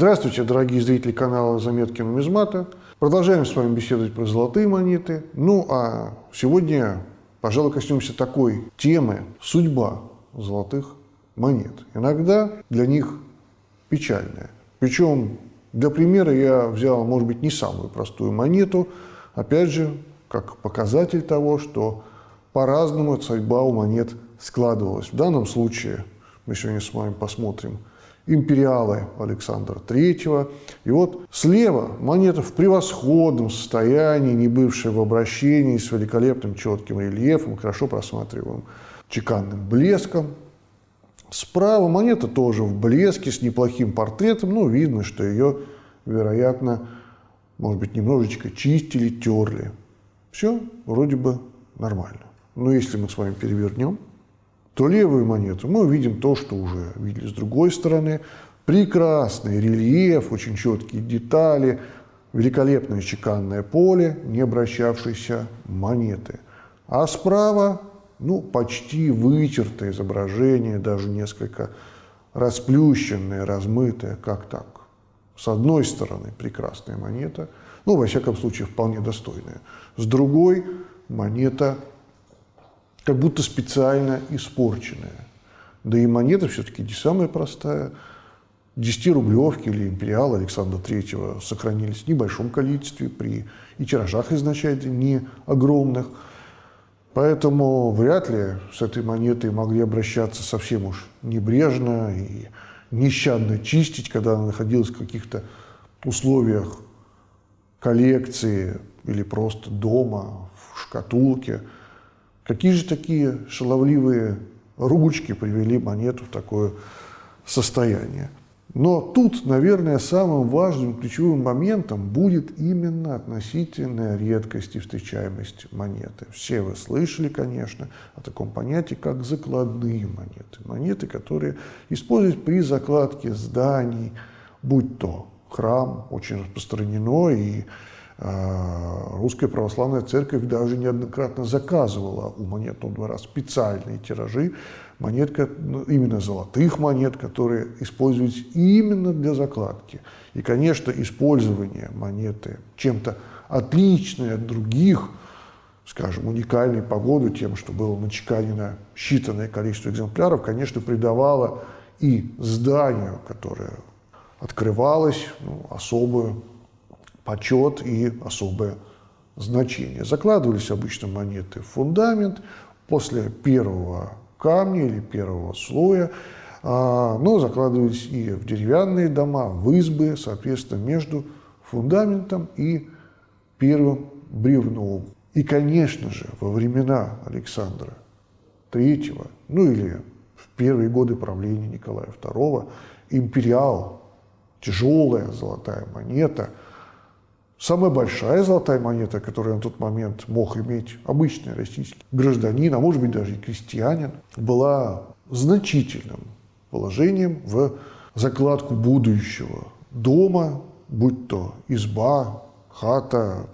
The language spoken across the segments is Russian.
Здравствуйте, дорогие зрители канала «Заметки нумизмата». Продолжаем с вами беседовать про золотые монеты. Ну, а сегодня, пожалуй, коснемся такой темы – судьба золотых монет. Иногда для них печальная. Причем, для примера я взял, может быть, не самую простую монету, опять же, как показатель того, что по-разному судьба у монет складывалась. В данном случае мы сегодня с вами посмотрим – империалы Александра III. И вот слева монета в превосходном состоянии, не бывшая в обращении, с великолепным четким рельефом, хорошо просматриваемым чеканным блеском. Справа монета тоже в блеске, с неплохим портретом, но видно, что ее, вероятно, может быть, немножечко чистили, терли. Все вроде бы нормально. Но если мы с вами перевернем, то левую монету мы увидим то, что уже видели с другой стороны. Прекрасный рельеф, очень четкие детали, великолепное чеканное поле, не обращавшейся монеты. А справа, ну, почти вычертое изображение, даже несколько расплющенное, размытое, как так. С одной стороны прекрасная монета, ну, во всяком случае, вполне достойная. С другой монета как будто специально испорченная. Да и монета все-таки не самая простая. 10-рублевки или империал Александра III сохранились в небольшом количестве при и тиражах изначально не огромных. Поэтому вряд ли с этой монетой могли обращаться совсем уж небрежно и нещадно чистить, когда она находилась в каких-то условиях коллекции или просто дома, в шкатулке – Какие же такие шаловливые ручки привели монету в такое состояние? Но тут, наверное, самым важным ключевым моментом будет именно относительная редкость и встречаемость монеты. Все вы слышали, конечно, о таком понятии, как закладные монеты. Монеты, которые используются при закладке зданий, будь то храм, очень распространено, и Русская Православная Церковь даже неоднократно заказывала у монетного двора специальные тиражи монет, ну, именно золотых монет, которые используются именно для закладки. И, конечно, использование монеты чем-то отличное от других, скажем, уникальной по году тем, что было начеканено считанное количество экземпляров, конечно, придавало и зданию, которое открывалось, ну, особую почет и особое значение. Закладывались обычно монеты в фундамент после первого камня или первого слоя, а, но закладывались и в деревянные дома, в избы, соответственно, между фундаментом и первым бревном. И, конечно же, во времена Александра III, ну или в первые годы правления Николая II, империал, тяжелая золотая монета – Самая большая золотая монета, которую на тот момент мог иметь обычный российский гражданин, а может быть даже и крестьянин, была значительным положением в закладку будущего дома, будь то изба, хата,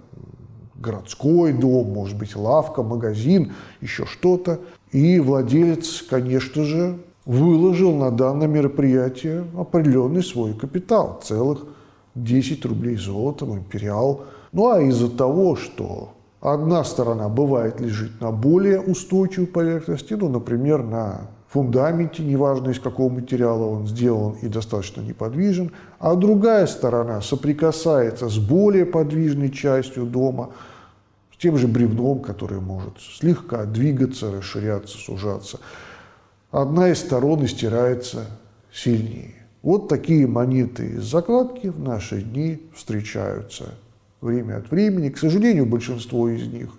городской дом, может быть, лавка, магазин, еще что-то. И владелец, конечно же, выложил на данное мероприятие определенный свой капитал, целых 10 рублей золотом, империал. Ну а из-за того, что одна сторона бывает лежит на более устойчивой поверхности, ну, например, на фундаменте, неважно из какого материала он сделан и достаточно неподвижен, а другая сторона соприкасается с более подвижной частью дома, с тем же бревном, которое может слегка двигаться, расширяться, сужаться. Одна из сторон истирается сильнее. Вот такие монеты из закладки в наши дни встречаются время от времени. К сожалению, большинство из них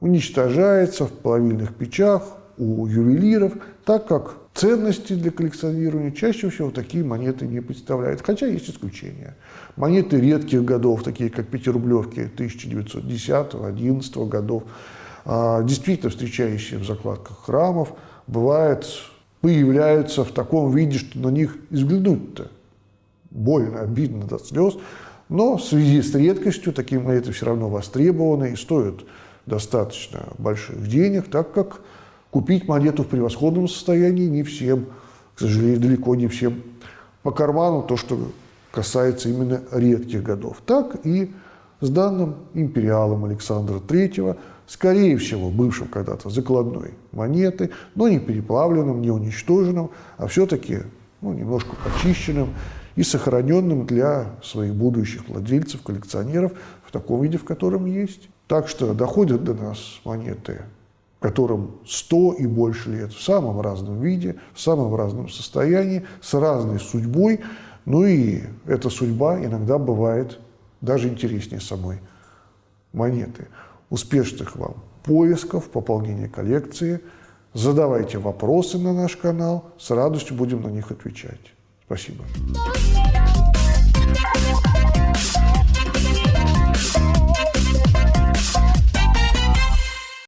уничтожается в плавильных печах у ювелиров, так как ценности для коллекционирования чаще всего такие монеты не представляют, хотя есть исключения. Монеты редких годов, такие как пятирублевки 1910-11 годов, а, действительно встречающиеся в закладках храмов, бывают появляются в таком виде, что на них взглянуть-то больно, обидно до слез. Но в связи с редкостью такие монеты все равно востребованы и стоят достаточно больших денег, так как купить монету в превосходном состоянии не всем, к сожалению, далеко не всем по карману то, что касается именно редких годов, так и с данным империалом Александра III, скорее всего, бывшим когда-то закладной монеты, но не переплавленным, не уничтоженным, а все-таки ну, немножко почищенным и сохраненным для своих будущих владельцев, коллекционеров в таком виде, в котором есть. Так что доходят до нас монеты, которым 100 и больше лет, в самом разном виде, в самом разном состоянии, с разной судьбой. Ну и эта судьба иногда бывает даже интереснее самой монеты. Успешных вам поисков, пополнения коллекции. Задавайте вопросы на наш канал, с радостью будем на них отвечать. Спасибо.